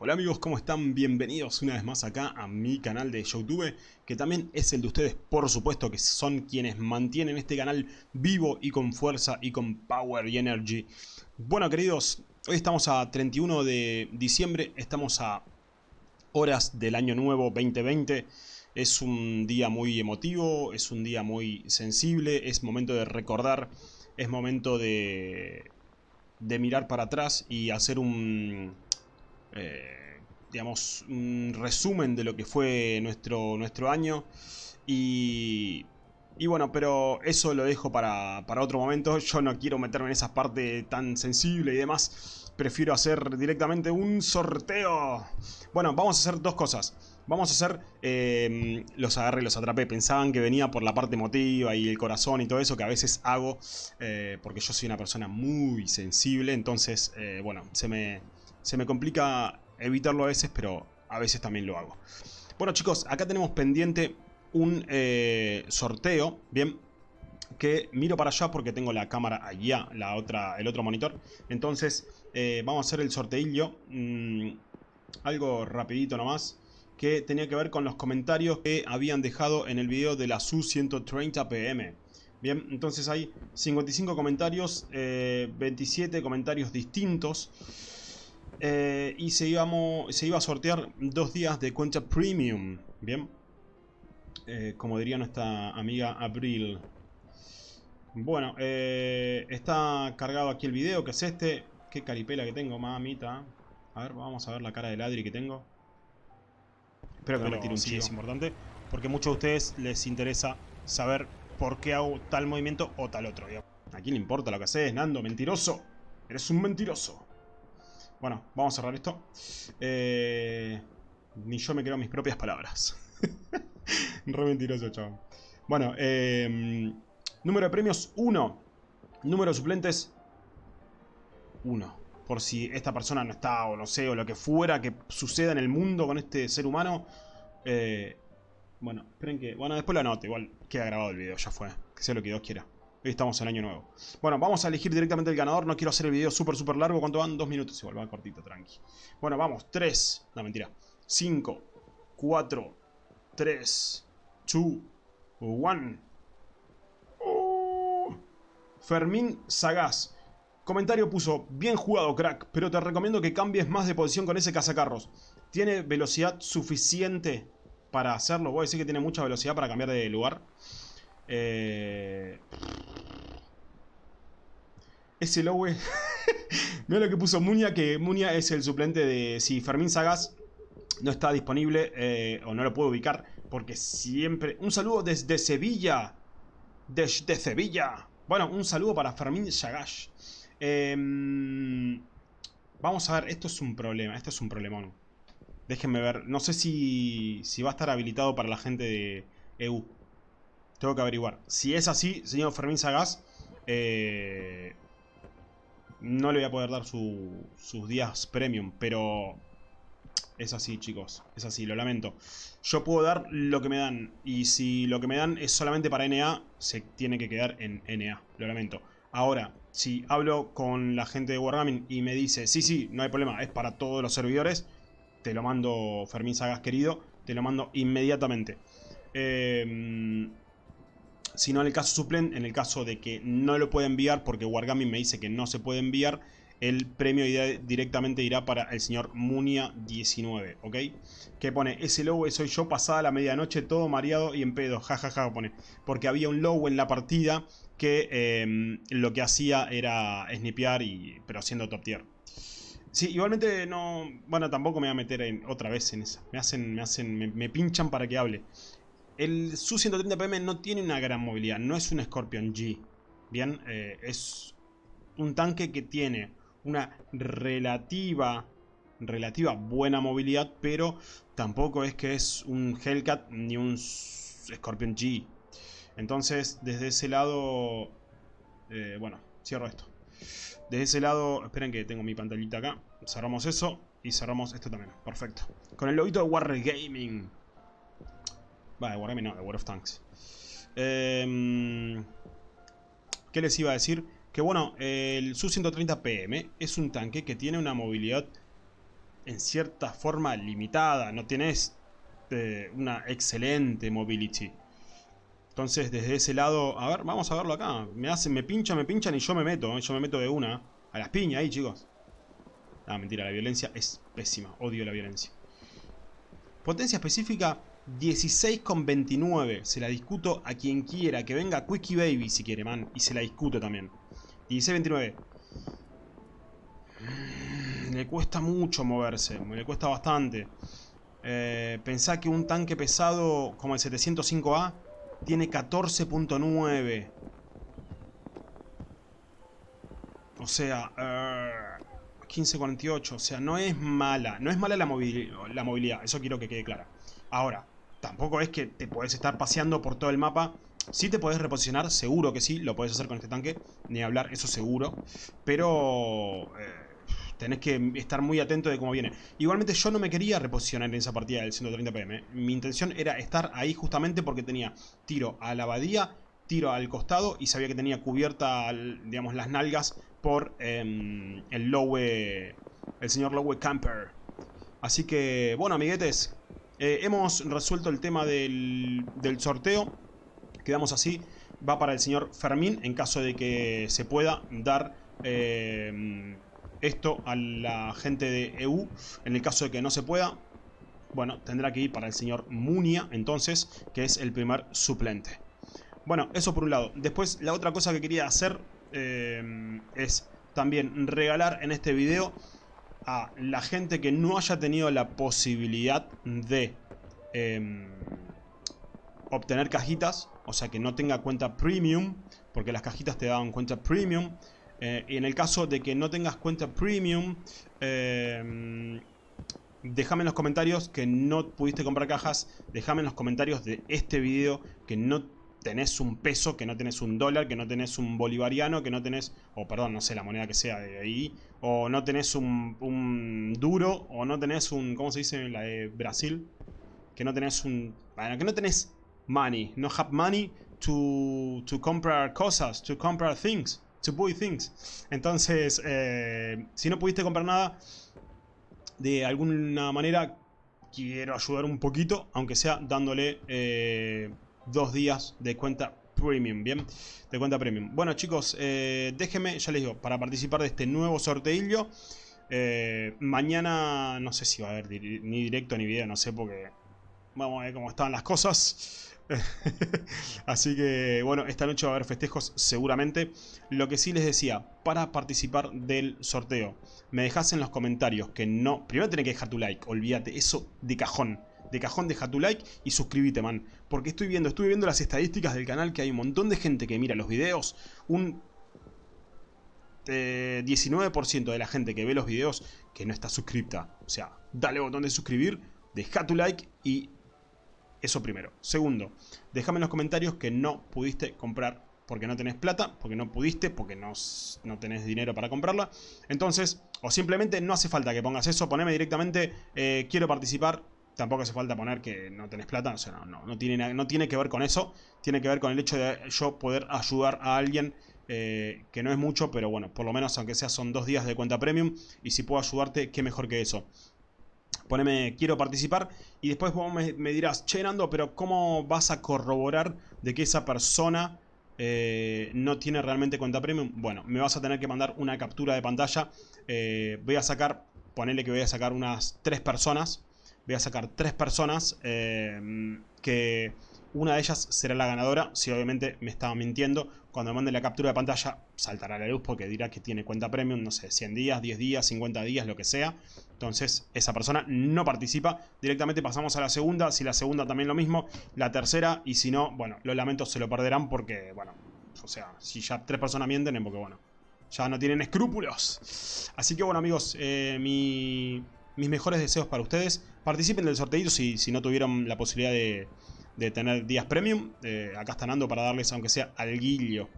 Hola amigos, ¿cómo están? Bienvenidos una vez más acá a mi canal de Youtube, que también es el de ustedes, por supuesto, que son quienes mantienen este canal vivo y con fuerza y con power y energy. Bueno queridos, hoy estamos a 31 de diciembre, estamos a horas del año nuevo 2020. Es un día muy emotivo, es un día muy sensible, es momento de recordar, es momento de, de mirar para atrás y hacer un eh, digamos, un resumen de lo que fue nuestro, nuestro año. Y, y bueno, pero eso lo dejo para, para, otro momento. Yo no quiero meterme en esa parte tan sensible y demás. Prefiero hacer directamente un sorteo. Bueno, vamos a hacer dos cosas. Vamos a hacer eh, los agarré los atrapé. Pensaban que venía por la parte emotiva y el corazón y todo eso que a veces hago. Eh, porque yo soy una persona muy sensible. Entonces, eh, bueno, se me, se me complica evitarlo a veces, pero a veces también lo hago. Bueno chicos, acá tenemos pendiente un eh, sorteo, bien, que miro para allá porque tengo la cámara allá, la otra, el otro monitor. Entonces, eh, vamos a hacer el sorteillo, mm, algo rapidito nomás, que tenía que ver con los comentarios que habían dejado en el video de la SU-130 PM. Bien, entonces hay 55 comentarios, 27 eh, comentarios distintos. Eh, y se, íbamos, se iba a sortear dos días de cuenta premium. Bien. Eh, como diría nuestra amiga Abril. Bueno, eh, está cargado aquí el video, que es este. Qué caripela que tengo, mamita. A ver, vamos a ver la cara de ladri que tengo. Espero que no me tire un sí, es importante. Porque a muchos de ustedes les interesa saber por qué hago tal movimiento o tal otro. ¿A quién le importa lo que haces, Nando? ¡Mentiroso! ¡Eres un mentiroso! Bueno, vamos a cerrar esto. Eh, ni yo me creo mis propias palabras. Re mentiroso, chaval. Bueno, eh, número de premios 1. Número de suplentes 1. Por si esta persona no está o no sé, o lo que fuera que suceda en el mundo con este ser humano. Eh, bueno, esperen que... Bueno, después lo anoto. Igual queda grabado el video, ya fue. Que sea lo que Dios quiera. Estamos en año nuevo. Bueno, vamos a elegir directamente el ganador. No quiero hacer el video súper, súper largo. ¿Cuánto van? Dos minutos igual, va cortito, tranqui. Bueno, vamos. Tres. No, mentira. Cinco. Cuatro. Tres. Two. One. Oh. Fermín Sagaz. Comentario puso, bien jugado crack, pero te recomiendo que cambies más de posición con ese cazacarros. ¿Tiene velocidad suficiente para hacerlo? Voy a decir que tiene mucha velocidad para cambiar de lugar. Eh... Ese Lowe. Mira lo que puso Munia, que Munia es el suplente de... Si Fermín Sagas no está disponible eh, o no lo puedo ubicar, porque siempre... Un saludo desde Sevilla. Desde Sevilla. Bueno, un saludo para Fermín Sagas. Em, vamos a ver, esto es un problema, esto es un problemón. Déjenme ver, no sé si, si va a estar habilitado para la gente de EU. Tengo que averiguar. Si es así, señor Fermín Sagaz, eh, no le voy a poder dar sus días premium, pero es así, chicos. Es así, lo lamento. Yo puedo dar lo que me dan. Y si lo que me dan es solamente para NA, se tiene que quedar en NA. Lo lamento. Ahora, si hablo con la gente de Wargaming y me dice, sí, sí, no hay problema, es para todos los servidores, te lo mando, Fermín Sagas querido, te lo mando inmediatamente. Eh, sino en el caso suplente, en el caso de que no lo pueda enviar porque Wargaming me dice que no se puede enviar, el premio directamente irá para el señor Munia19, ¿ok? Que pone, ese logo soy yo pasada la medianoche todo mareado y en pedo, jajaja, pone. Porque había un logo en la partida que em, lo que hacía era snipear, y, pero siendo top tier. Sí, igualmente no... Bueno, tampoco me voy a meter en, otra vez en esa. Me hacen, me hacen, me pinchan para que hable. El Su-130PM no tiene una gran movilidad, no es un Scorpion G. Bien, eh, es un tanque que tiene una relativa, relativa buena movilidad, pero tampoco es que es un Hellcat ni un Scorpion G. Entonces, desde ese lado, eh, bueno, cierro esto. Desde ese lado, esperen que tengo mi pantallita acá. Cerramos eso y cerramos esto también. Perfecto. Con el logito de Wargaming. Va, de Wargaming no, War of Tanks. Em, ¿Qué les iba a decir? Que bueno, el Su-130 PM es un tanque que tiene una movilidad en cierta forma limitada, no tenés eh, una excelente mobility. Entonces, desde ese lado, a ver, vamos a verlo acá. Me hacen, me pinchan, me pinchan y yo me meto, yo me meto de una. A las piñas ahí, chicos. Ah, mentira, la violencia es pésima, odio la violencia. Potencia específica 16,29. Se la discuto a quien quiera. Que venga Quickie Baby si quiere, man. Y se la discuto también. 16,29. Mm, le cuesta mucho moverse. Le cuesta bastante. Eh, pensá que un tanque pesado como el 705A tiene 14.9. O sea, 15.48. Eh, o sea, no es mala. No es mala la, la movilidad. Eso quiero que quede claro. Ahora, tampoco es que te puedes estar paseando por todo el mapa. Sí te puedes reposicionar, seguro que sí, lo puedes hacer con este tanque, ni hablar, eso seguro. Pero eh, tenés que estar muy atento de cómo viene. Igualmente yo no me quería reposicionar en esa partida del 130 PM. Mi intención era estar ahí justamente porque tenía tiro a la abadía, tiro al costado y sabía que tenía cubierta, digamos, las nalgas por em, el Lowe, el señor Lowe Camper. Así que, bueno, amiguetes, eh, hemos resuelto el tema del, sorteo. Quedamos así. Va para el señor Fermín en caso de que se pueda dar eh, esto a la gente de EU. En el caso de que no se pueda, bueno, tendrá que ir para el señor Munia entonces, que es el primer suplente. Bueno, eso por un lado. Después, la otra cosa que quería hacer eh, es también regalar en este video a la gente que no haya tenido la posibilidad de em, obtener cajitas, o sea que no tenga cuenta premium, porque las cajitas te daban cuenta premium, eh, y en el caso de que no tengas cuenta premium, eh, déjame en los comentarios que no pudiste comprar cajas, déjame en los comentarios de este video que no tenés un peso, que no tenés un dólar, que no tenés un bolivariano, que no tenés, o perdón, no sé la moneda que sea de ahí, o no tenés un, duro, o no tenés un, ¿cómo se dice la de Brasil? Que no tenés un, bueno, que no tenés money, no have money to, to comprar cosas, to comprar things, to buy things. Entonces, eh, si no pudiste comprar nada, de alguna manera quiero ayudar un poquito, aunque sea dándole... Eh, dos días de cuenta premium, ¿bien? De cuenta premium. Bueno, chicos, eh, déjenme, ya les digo, para participar de este nuevo sorteillo. Eh, mañana, no sé si va a haber ni directo ni video, no sé, porque vamos a ver cómo están las cosas. Así que, bueno, esta noche va a haber festejos seguramente. Lo que sí les decía, para participar del sorteo, me dejas en los comentarios que no... Primero tenés que dejar tu like, olvídate, eso de cajón de cajón deja tu like y suscríbete, man. Porque estoy viendo, estuve viendo las estadísticas del canal que hay un montón de gente que mira los videos. Un 19% eh, de la gente que ve los videos que no está suscripta. O sea, dale botón de suscribir, deja tu like y eso primero. Segundo, déjame en los comentarios que no pudiste comprar porque no tenés plata, porque no pudiste, porque no, no tenés dinero para comprarla. Entonces, o simplemente no hace falta que pongas eso, poneme directamente, eh, quiero participar, Tampoco hace falta poner que no tenés plata, o sea, no, no, no, tiene, que ver con eso, tiene que ver con el hecho de yo poder ayudar a alguien eh, que no es mucho, pero bueno, por lo menos aunque sea son dos días de cuenta premium y si puedo ayudarte, qué mejor que eso. Poneme quiero participar y después vos me, dirás, che Nando, pero ¿cómo vas a corroborar de que esa persona eh, no tiene realmente cuenta premium? Bueno, me vas a tener que mandar una captura de pantalla, eh, voy a sacar, ponele que voy a sacar unas tres personas voy a sacar tres personas eh, que una de ellas será la ganadora. Si obviamente me estaba mintiendo, cuando me mande la captura de pantalla saltará la luz porque dirá que tiene cuenta premium, no sé, 100 días, 10 días, 50 días, lo que sea. Entonces esa persona no participa. Directamente pasamos a la segunda, si la segunda también lo mismo, la tercera y si no, bueno, los lamentos se lo perderán porque, bueno, o sea, si ya tres personas mienten porque, bueno, ya no tienen escrúpulos. Así que bueno amigos, eh, mi mis mejores deseos para ustedes. Participen del sorteito si, si no tuvieron la posibilidad de, tener días premium. Eh, acá están ando para darles, aunque sea al guillo,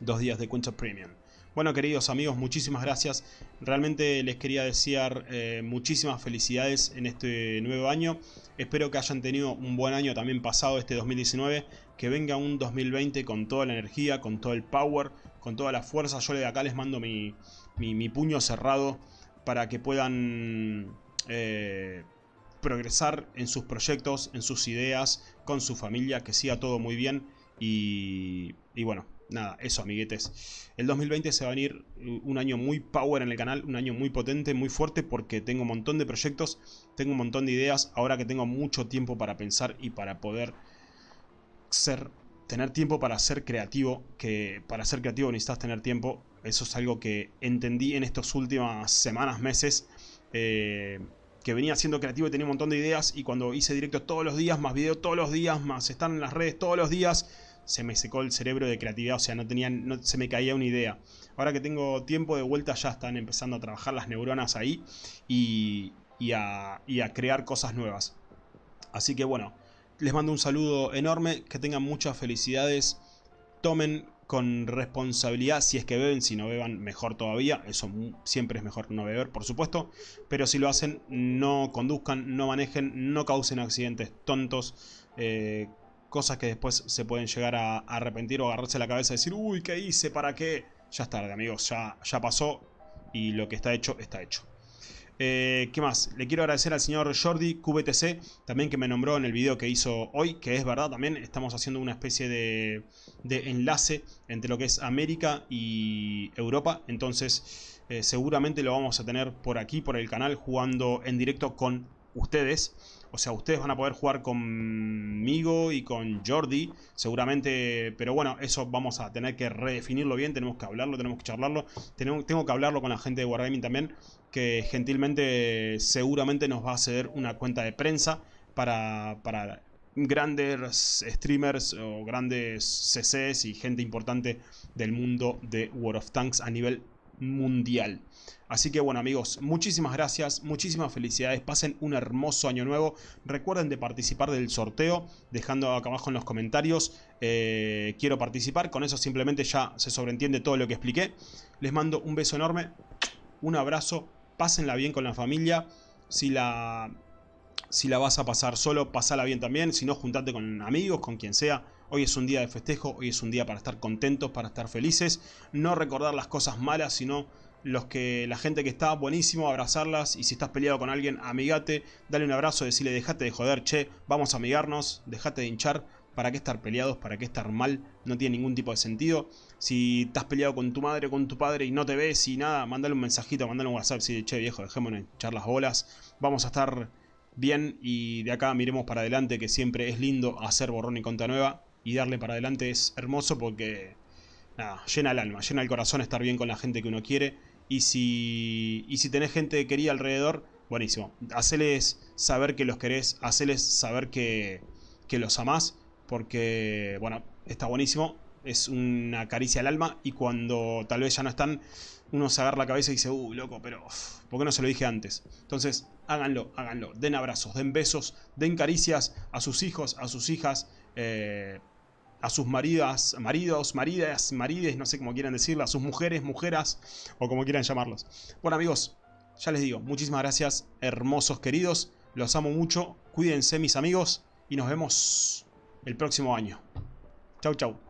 dos días de cuenta premium. Bueno, queridos amigos, muchísimas gracias. Realmente les quería desear eh, muchísimas felicidades en este nuevo año. Espero que hayan tenido un buen año también pasado este 2019. Que venga un 2020 con toda la energía, con todo el power, con toda la fuerza. Yo de acá les mando mi, mi puño cerrado para que puedan eh, progresar en sus proyectos, en sus ideas, con su familia, que siga todo muy bien y, y bueno, nada, eso amiguetes. El 2020 se va a venir un año muy power en el canal, un año muy potente, muy fuerte porque tengo un montón de proyectos, tengo un montón de ideas, ahora que tengo mucho tiempo para pensar y para poder ser, tener tiempo para ser creativo, que para ser creativo necesitas tener tiempo, eso es algo que entendí en estas últimas semanas, meses, eh, que venía siendo creativo y tenía un montón de ideas y cuando hice directo todos los días, más video todos los días, más estar en las redes todos los días, se me secó el cerebro de creatividad, o sea, no tenía, no, se me caía una idea. Ahora que tengo tiempo de vuelta ya están empezando a trabajar las neuronas ahí y, a, y a crear cosas nuevas. Así que bueno, les mando un saludo enorme, que tengan muchas felicidades, tomen con responsabilidad, si es que beben, si no beban, mejor todavía, eso siempre es mejor no beber, por supuesto, pero si lo hacen, no conduzcan, no manejen, no causen accidentes tontos, eh, cosas que después se pueden llegar a, arrepentir o agarrarse la cabeza y decir, uy, ¿qué hice? ¿Para qué? Ya es tarde, amigos, ya, ya pasó y lo que está hecho, está hecho. Eh, ¿Qué más? Le quiero agradecer al señor Jordi QBTC, también que me nombró en el video que hizo hoy, que es verdad también, estamos haciendo una especie de, de enlace entre lo que es América y Europa, entonces eh, seguramente lo vamos a tener por aquí, por el canal, jugando en directo con ustedes. O sea, ustedes van a poder jugar conmigo y con Jordi, seguramente, pero bueno, eso vamos a tener que redefinirlo bien, tenemos que hablarlo, tenemos que charlarlo, tengo, que hablarlo con la gente de Wargaming también, que gentilmente seguramente nos va a ceder una cuenta de prensa para, para grandes streamers o grandes CCs y gente importante del mundo de World of Tanks a nivel mundial. Así que bueno amigos, muchísimas gracias, muchísimas felicidades, pasen un hermoso año nuevo. Recuerden de participar del sorteo, dejando acá abajo en los comentarios, eh, quiero participar, con eso simplemente ya se sobreentiende todo lo que expliqué. Les mando un beso enorme, un abrazo, pásenla bien con la familia, si la, si la vas a pasar solo, pasala bien también, si no, juntate con amigos, con quien sea. Hoy es un día de festejo, hoy es un día para estar contentos, para estar felices, no recordar las cosas malas, sino los que la gente que está, buenísimo, abrazarlas y si estás peleado con alguien, amigate, dale un abrazo, decirle dejate de joder, che, vamos a amigarnos, dejate de hinchar, ¿para qué estar peleados? ¿Para qué estar mal? No tiene ningún tipo de sentido. Si estás peleado con tu madre con tu padre y no te ves y nada, mandale un mensajito, mandale un WhatsApp, si che viejo, dejémonos echar las bolas, vamos a estar bien y de acá miremos para adelante que siempre es lindo hacer borrón y conta nueva y darle para adelante es hermoso porque nada, llena el alma, llena el corazón estar bien con la gente que uno quiere y si, y si tenés gente querida alrededor, buenísimo. Haceles saber que los querés, haceles saber que, que los amás, porque, bueno, está buenísimo. Es una caricia al alma y cuando tal vez ya no están, uno se agarra la cabeza y dice, uh, loco, pero ¿por qué no se lo dije antes? Entonces, háganlo, háganlo. Den abrazos, den besos, den caricias a sus hijos, a sus hijas. Eh, a sus maridas, maridos, maridas, marides, no sé cómo quieran decirlo, a sus mujeres, mujeras o como quieran llamarlos. Bueno amigos, ya les digo, muchísimas gracias, hermosos queridos, los amo mucho, cuídense mis amigos y nos vemos el próximo año. Chau chau.